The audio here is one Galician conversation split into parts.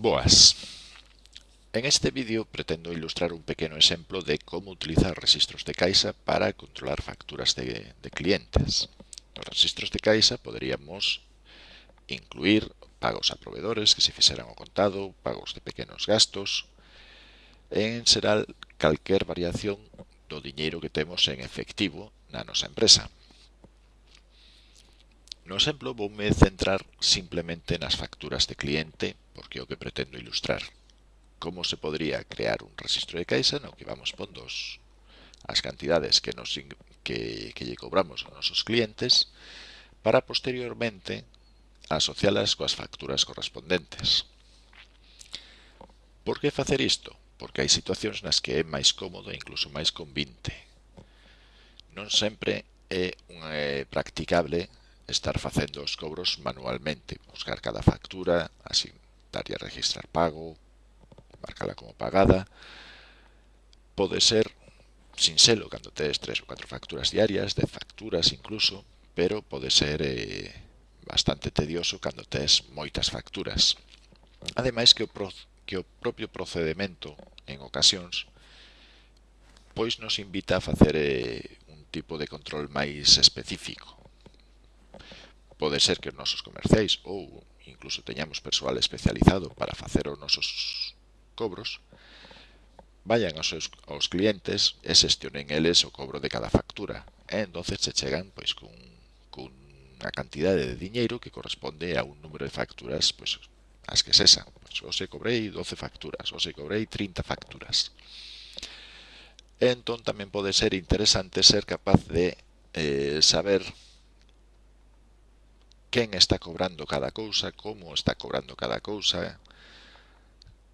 Boas. En este vídeo pretendo ilustrar un pequeno exemplo de como utilizar registros de Caixa para controlar facturas de, de clientes. Los registros de Caixa poderíamos incluir pagos a proveedores que se fixeran o contado, pagos de pequenos gastos, en xeral calquer variación do diñeiro que temos en efectivo na nosa empresa. No exemplo, voume centrar simplemente nas facturas de cliente, porque é o que pretendo ilustrar. Como se podría crear un registro de caixa no que vamos pondo as cantidades que, nos, que, que lle cobramos aos nosos clientes para posteriormente asocialas coas facturas correspondentes. Por que facer isto? Porque hai situacións nas que é máis cómodo e incluso máis convinte. Non sempre é, é practicable estar facendo os cobros manualmente, buscar cada factura, asignar e registrar pago, marcala como pagada. Pode ser sinxelo cando tes tres ou catro facturas diarias, de facturas incluso, pero pode ser eh, bastante tedioso cando tes moitas facturas. Ademais que o, pro, que o propio procedimento en ocasións pois nos invita a facer eh, un tipo de control máis específico pode ser que os nosos comerciais ou incluso teñamos persoal especializado para facer os nosos cobros, vayan aos, seus, aos clientes e xestionen eles o cobro de cada factura. E entonces se chegan pois cun, cun a cantidade de diñeiro que corresponde a un número de facturas pois, as que sesan. Pois, ou se cobrei 12 facturas, ou se cobrei 30 facturas. E entón tamén pode ser interesante ser capaz de eh, saber quen está cobrando cada cousa, como está cobrando cada cousa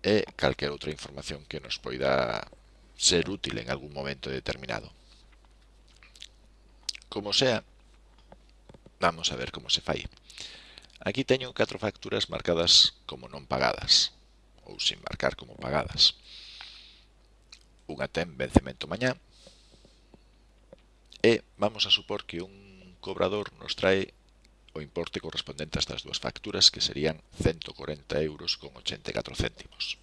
e ¿Eh? calquer outra información que nos poida ser útil en algún momento determinado. Como sea, vamos a ver como se fai. Aquí teño catro facturas marcadas como non pagadas, ou sin marcar como pagadas. Unha ten vencemento mañá, e vamos a supor que un cobrador nos trae o importe correspondente a estas dúas facturas, que serían 140 euros con 84 céntimos.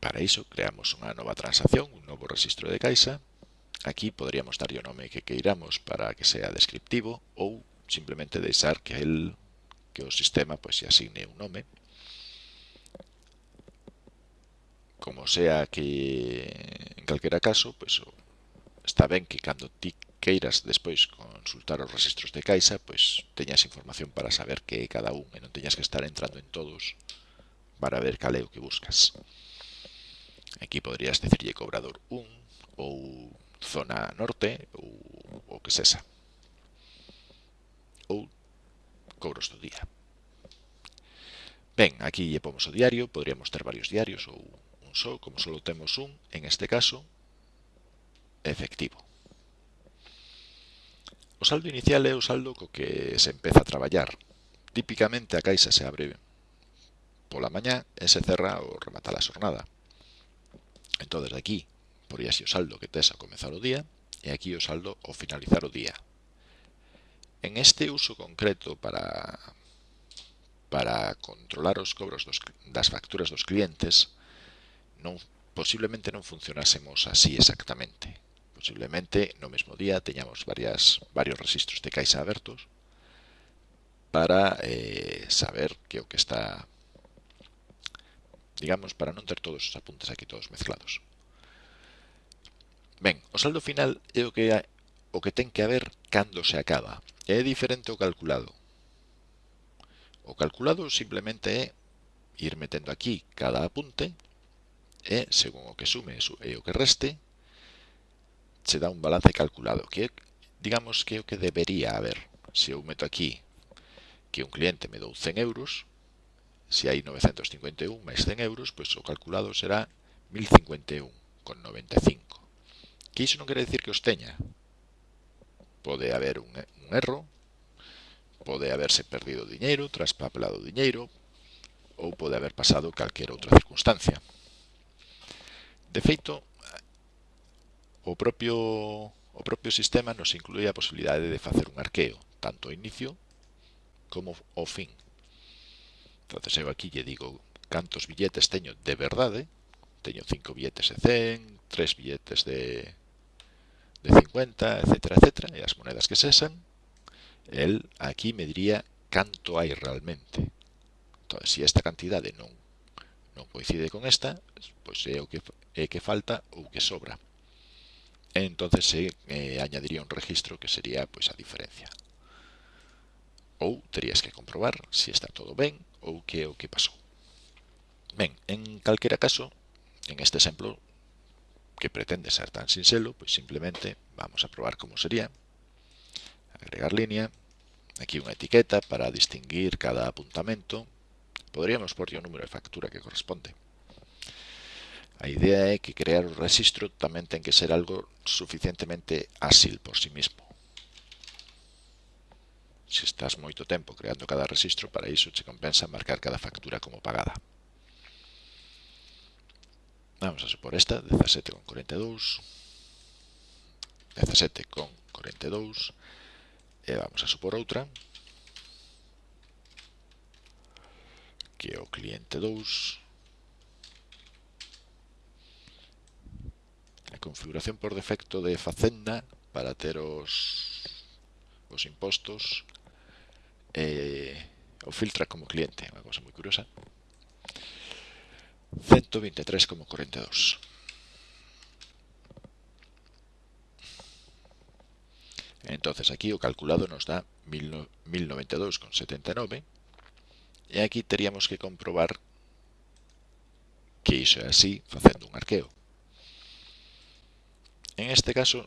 Para iso, creamos unha nova transacción, un novo registro de caixa. Aquí poderíamos darlle o nome que queiramos para que sea descriptivo ou simplemente deixar que el, que o sistema pois, se asigne un nome. Como sea que en calquera caso, pois, Está ben que cando ti queiras despois consultar os registros de Caixa, pois teñas información para saber que é cada un e non teñas que estar entrando en todos para ver cal é o que buscas. Aquí poderías decirlle cobrador 1 ou zona norte ou o que sexa. Ou cobros do día. Ben, aquí lle pomos o diario, podríamos ter varios diarios ou un só, como só temos un, en este caso, efectivo. O saldo inicial é o saldo co que se empeza a traballar. Típicamente a caixa se abre pola mañá e se cerra ao rematar a xornada. Entón, desde aquí, poríase o saldo que tes ao comezar o día e aquí o saldo ao finalizar o día. En este uso concreto para para controlar os cobros dos, das facturas dos clientes, non posiblemente non funcionásemos así exactamente. Posiblemente no mesmo día teñamos varias, varios registros de caixa abertos para eh, saber que o que está digamos, para non ter todos os apuntes aquí todos mezclados. Ben, o saldo final é o que, o que ten que haber cando se acaba. É diferente ao calculado. O calculado simplemente é ir metendo aquí cada apunte e, según o que sume e o que reste, se dá un balance calculado, que digamos que é o que debería haber. Se eu meto aquí que un cliente me dou 100 euros, se hai 951 máis 100 euros, pois o calculado será 1051,95. Que iso non quere decir que os teña. Pode haber un, un erro, pode haberse perdido diñeiro, traspapelado diñeiro, ou pode haber pasado calquera outra circunstancia. De feito, o propio o propio sistema nos inclui a posibilidade de facer un arqueo, tanto ao inicio como ao fin. Entonces eu aquí lle digo cantos billetes teño de verdade, teño 5 billetes de 100, 3 billetes de, de 50, etc, etc, e as monedas que sesan, el aquí me diría canto hai realmente. Entón, se esta cantidade non non coincide con esta, pois é o que é que falta ou que sobra. Entonces se eh, añadiría un registro que sería pois a diferencia. Ou terías que comprobar se está todo ben ou que é o que pasou. Ben, en calquera caso, en este exemplo que pretende ser tan sinxelo, pois simplemente vamos a probar como sería. Agregar línea, aquí unha etiqueta para distinguir cada apuntamento. Podríamos por o número de factura que corresponde. A idea é que crear o rexistro tamén ten que ser algo suficientemente ásil por si sí mismo. Se estás moito tempo creando cada rexistro, para iso che compensa marcar cada factura como pagada. Vamos a supor esta, 17,42, 17,42, e vamos a supor outra, que é o cliente 2, a configuración por defecto de Facenda para ter os, os impostos eh, o filtra como cliente, unha cosa moi curiosa 123,42 entonces aquí o calculado nos dá 1092,79 e aquí teríamos que comprobar que iso é así facendo un arqueo. En este caso,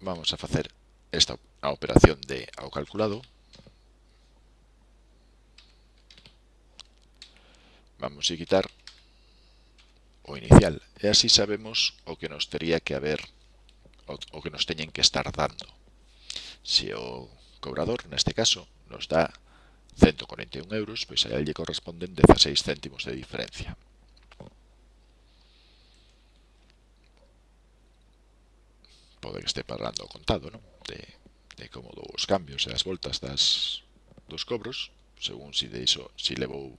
vamos a facer esta a operación de ao calculado. Vamos a quitar o inicial e así sabemos o que nos tería que haber o, o que nos teñen que estar dando. Se o cobrador, neste caso, nos dá 141 euros, pois a lle corresponden 16 céntimos de diferencia. pode que este parlando contado, non? De, de como dos cambios e as voltas das, dos cobros, según si deixo, si levou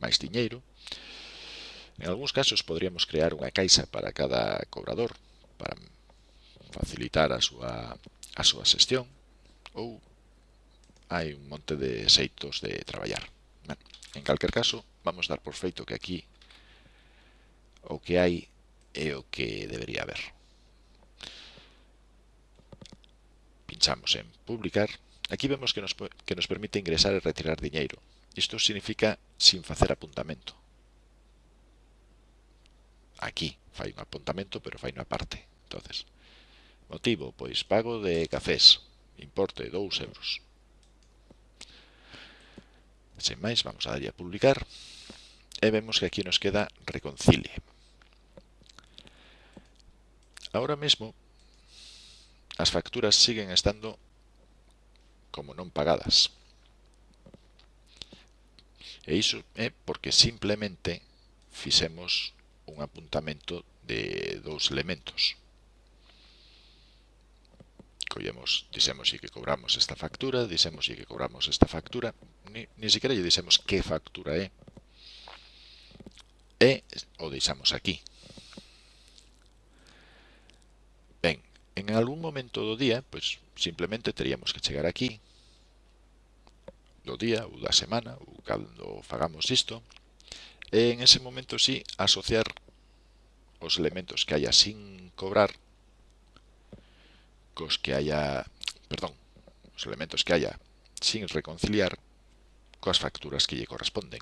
máis diñeiro. En algúns casos podríamos crear unha caixa para cada cobrador, para facilitar a súa, a súa xestión, ou hai un monte de xeitos de traballar. Ben, en calquer caso, vamos dar por feito que aquí o que hai é o que debería haber. pinchamos en publicar, aquí vemos que nos, que nos permite ingresar e retirar diñeiro. Isto significa sin facer apuntamento. Aquí fai un apuntamento, pero fai unha parte. entonces Motivo, pois pago de cafés, importe 2 euros. Sen máis, vamos a darlle a publicar e vemos que aquí nos queda reconcilie. Ahora mesmo as facturas siguen estando como non pagadas. E iso é porque simplemente fixemos un apuntamento de dous elementos. Collemos, dixemos que cobramos esta factura, dixemos que cobramos esta factura, ni, ni siquiera lle dixemos que factura é, e o deixamos aquí. en algún momento do día, pois simplemente teríamos que chegar aquí do día ou da semana ou cando fagamos isto e en ese momento si sí, asociar os elementos que haya sin cobrar cos que haya perdón, os elementos que haya sin reconciliar coas facturas que lle corresponden.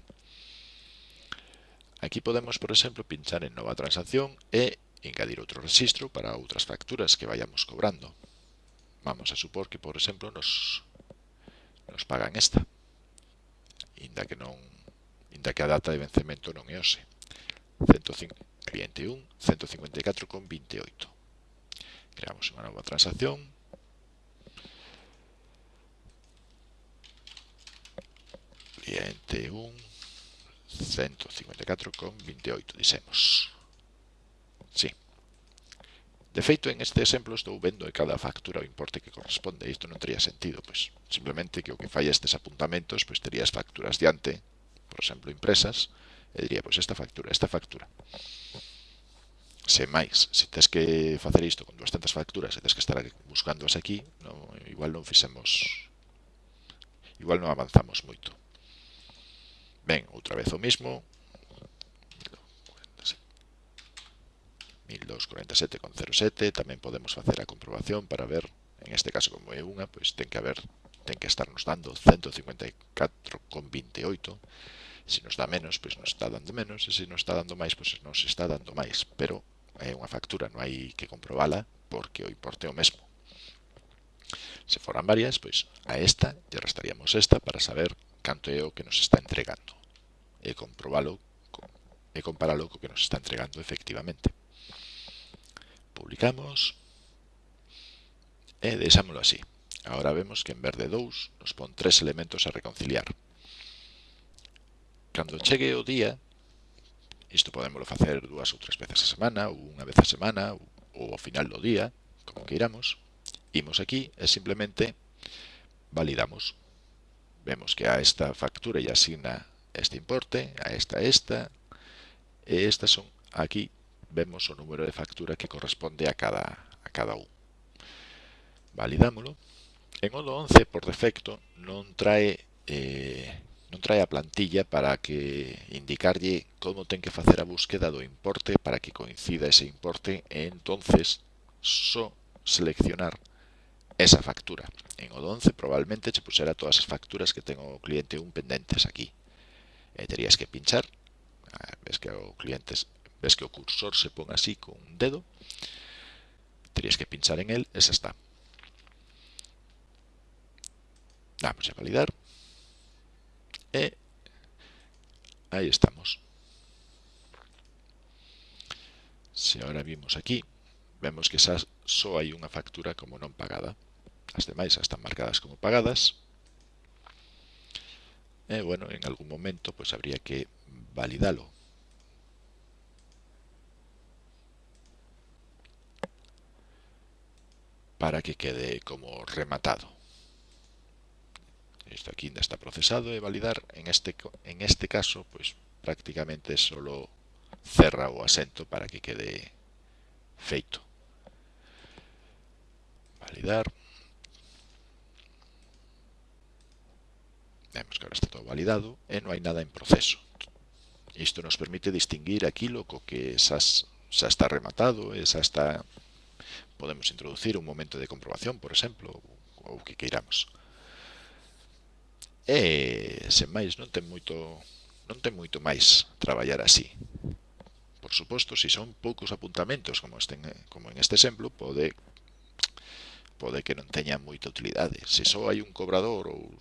Aquí podemos, por exemplo, pinchar en nova transacción e engadir outro rexistro para outras facturas que vayamos cobrando. Vamos a supor que, por exemplo, nos, nos pagan esta, inda que, non, inda que a data de vencemento non é hoxe. 1, 154,28. Creamos unha nova transacción. Cliente 1, 154,28, dixemos. Sí. De feito, en este exemplo estou vendo de cada factura o importe que corresponde. Isto non tería sentido, pois simplemente que o que falla estes apuntamentos, pois terías facturas diante, por exemplo, impresas, e diría, pois esta factura, esta factura. Se máis, se tes que facer isto con 200 facturas e tes que estar buscándoas aquí, non, igual non fixemos, igual non avanzamos moito. Ben, outra vez o mismo, 1247,07, tamén podemos facer a comprobación para ver en este caso como é unha pois ten que haber ten que estarnos dando 154,28 se nos dá menos, pois nos está dando menos e se nos está dando máis, pois nos está dando máis. Pero é unha factura, non hai que comprobala porque o importe é o mesmo. Se foran varias, pois a esta lle restaríamos esta para saber canto é o que nos está entregando e comprobalo e comparalo co que nos está entregando efectivamente publicamos e deixámoslo así. Agora vemos que en vez de 2 nos pon tres elementos a reconciliar. Cando chegue o día, isto podemos facer dúas ou tres veces a semana, ou unha vez a semana, ou ao final do día, como que iramos, imos aquí e simplemente validamos. Vemos que a esta factura e asigna este importe, a esta, esta, e estas son aquí vemos o número de factura que corresponde a cada, a cada un. Validámolo. En Odo 11, por defecto, non trae eh, non trae a plantilla para que indicarlle como ten que facer a búsqueda do importe para que coincida ese importe e entonces só seleccionar esa factura. En o 11 probablemente che pusera todas as facturas que ten o cliente un pendentes aquí. E terías que pinchar, ves que o cliente Ves que o cursor se pon así con un dedo. Terías que pinchar en él, esa está. Damos a validar. E ahí estamos. Se ahora vimos aquí, vemos que xa só hai unha factura como non pagada. As demais están marcadas como pagadas. E, bueno, en algún momento pues habría que validalo. para que quede como rematado. Isto aquí ainda está procesado e validar. En este, en este caso, pois prácticamente solo cerra o asento para que quede feito. Validar. Vemos que ahora está todo validado e non hai nada en proceso. Isto nos permite distinguir aquilo co que xa, xa está rematado e xa está Podemos introducir un momento de comprobación, por exemplo, ou que queiramos. E, sen máis, non ten moito non ten moito máis traballar así. Por suposto, se son poucos apuntamentos como este, como en este exemplo, pode pode que non teña moita utilidade. Se só hai un cobrador ou,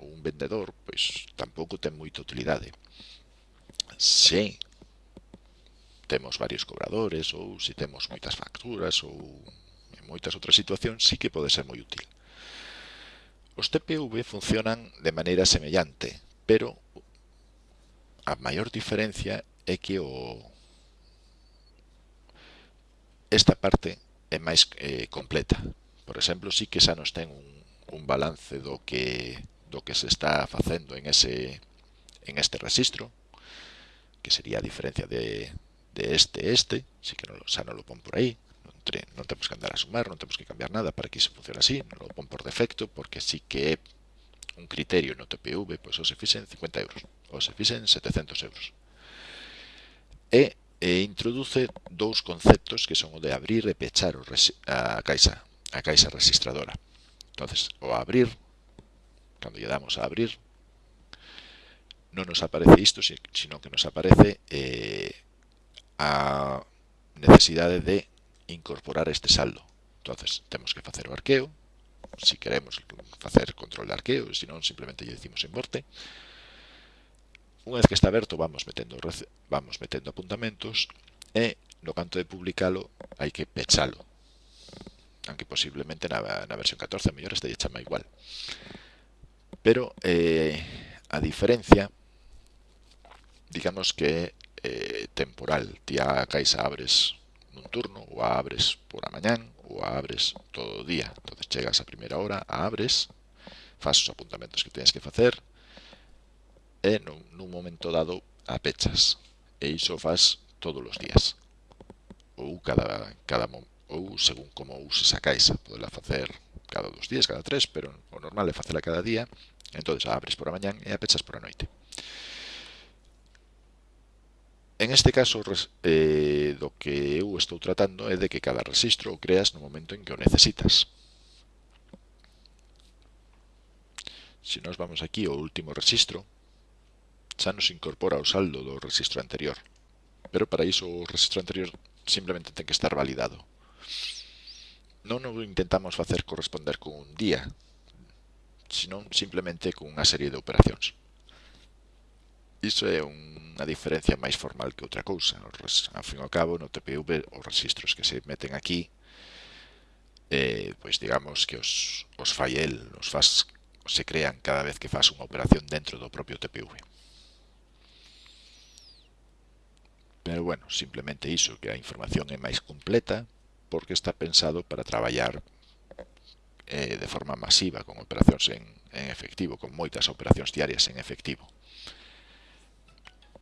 ou un vendedor, pois tampouco ten moita utilidade. Se temos varios cobradores ou se temos moitas facturas ou en moitas outras situacións sí que pode ser moi útil. Os TPV funcionan de maneira semellante, pero a maior diferencia é que o esta parte é máis eh, completa. Por exemplo, sí que xa nos ten un, un balance do que do que se está facendo en ese en este registro, que sería a diferencia de, de este, este, si que non, xa non lo pon por aí, non, tre, non temos que andar a sumar, non temos que cambiar nada para que iso funcione así, non lo pon por defecto porque sí que é un criterio no TPV, pois ou os fixen 50 euros, os fixen 700 euros. E, e, introduce dous conceptos que son o de abrir e pechar o a caixa, a caixa registradora. Entonces, o abrir, cando lle damos a abrir, non nos aparece isto, sino que nos aparece eh, a necesidade de incorporar este saldo. Entonces, temos que facer o arqueo, si queremos facer control de arqueo, se non, simplemente lle decimos importe. Unha vez que está aberto, vamos metendo, vamos metendo apuntamentos e no canto de publicalo hai que pechalo. Aunque posiblemente na, na versión 14 mellor este lle chama igual. Pero eh, a diferencia digamos que temporal. Ti a caixa abres nun turno, ou a abres por a mañán, ou a abres todo o día. entonces chegas a primeira hora, a abres, fas os apuntamentos que tens que facer, e nun, nun momento dado a pechas. E iso fas todos os días. Ou cada, cada ou según como uses a caixa, podela facer cada dos días, cada tres, pero o normal é facela cada día, entonces a abres por a mañán e a pechas por a noite. En este caso, eh, do que eu estou tratando é de que cada registro o creas no momento en que o necesitas. Se nos vamos aquí ao último registro, xa nos incorpora o saldo do registro anterior. Pero para iso o registro anterior simplemente ten que estar validado. Non o intentamos facer corresponder con un día, senón simplemente con unha serie de operacións. Iso é unha diferencia máis formal que outra cousa. Ao fin e ao cabo, no TPV, os registros que se meten aquí, eh, pois digamos que os, os fai el, os faz, se crean cada vez que faz unha operación dentro do propio TPV. Pero bueno, simplemente iso, que a información é máis completa, porque está pensado para traballar eh, de forma masiva con operacións en, en efectivo, con moitas operacións diarias en efectivo.